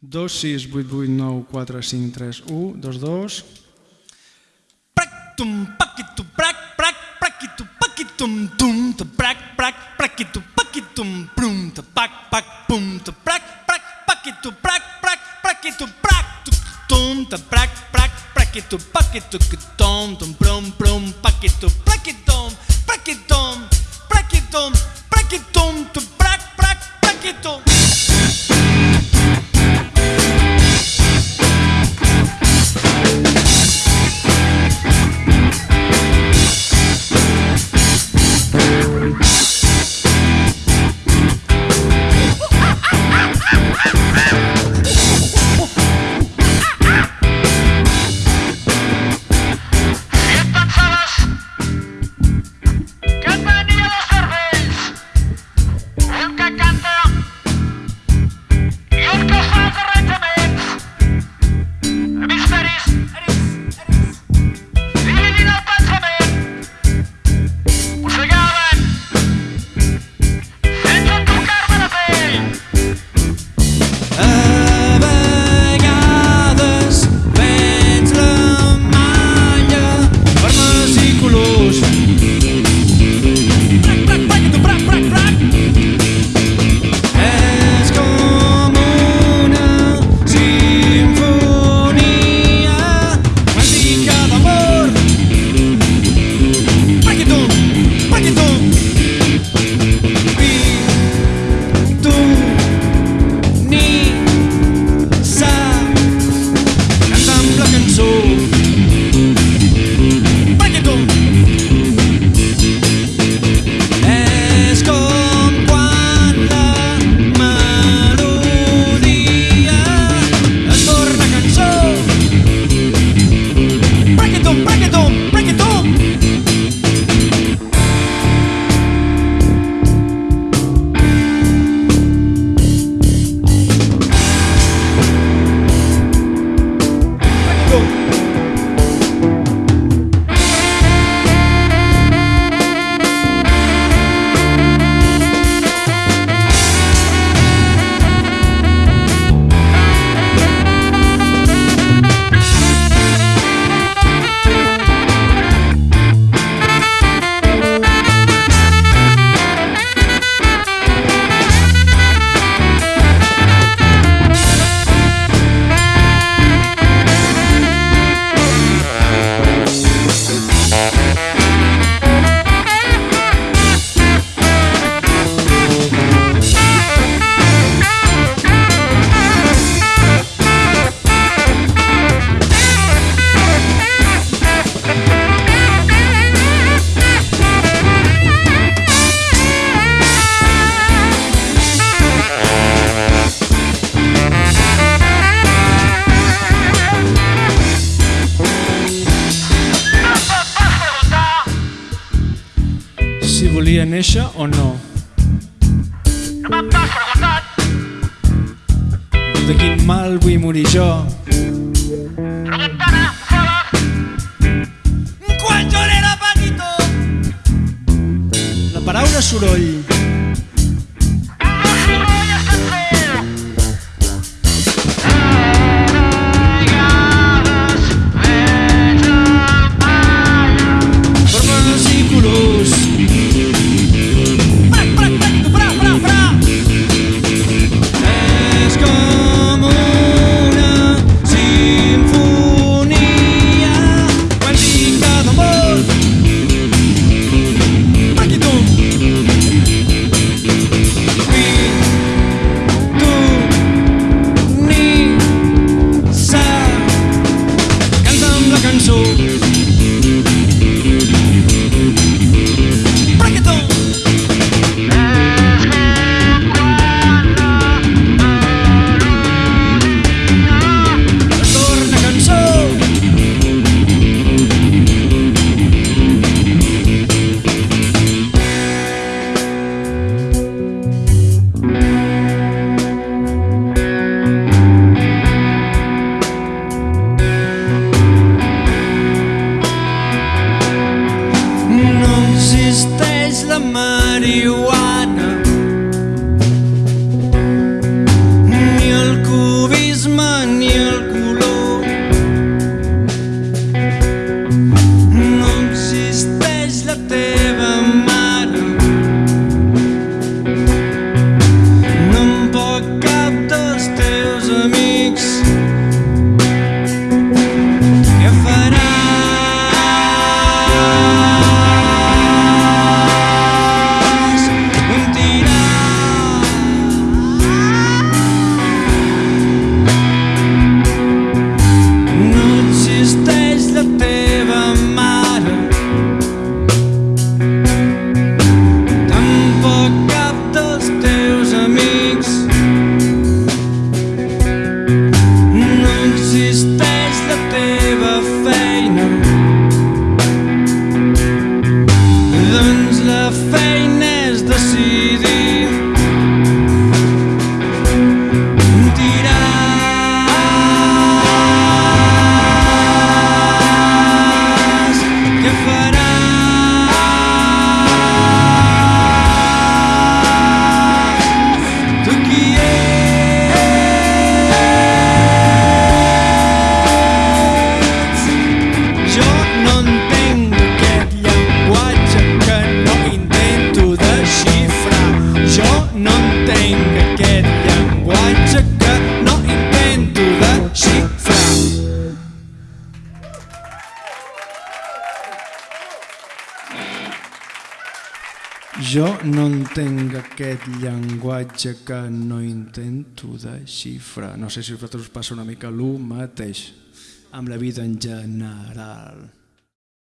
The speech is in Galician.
2, 6, 8, 8, 9, 4, 5, 3, 1, 2, 2. Prac, tum, paquitu, prac, prac, pracitum, pacitum, tum, te prac, prac, pracitum, pacitum, prum, te pac, pac, pum, te prac, prac, paquitu, prac, prac, pracitum, prac, tum, te prac, prac, paquitu, pacitum, tom, tum, prum, prum, paquitu, pracitum, pracitum, pracitum, pracitum, tu prac, prac, pracitum. Néixer o no. no De quin mal vull morir jo. Tramuntana, fora, Quan jo era petitó La paraula soroll. am Jo no entenc aquest llenguatge que no intento desxifrar. No sé si a vosaltres us passa una mica el mateix amb la vida en general.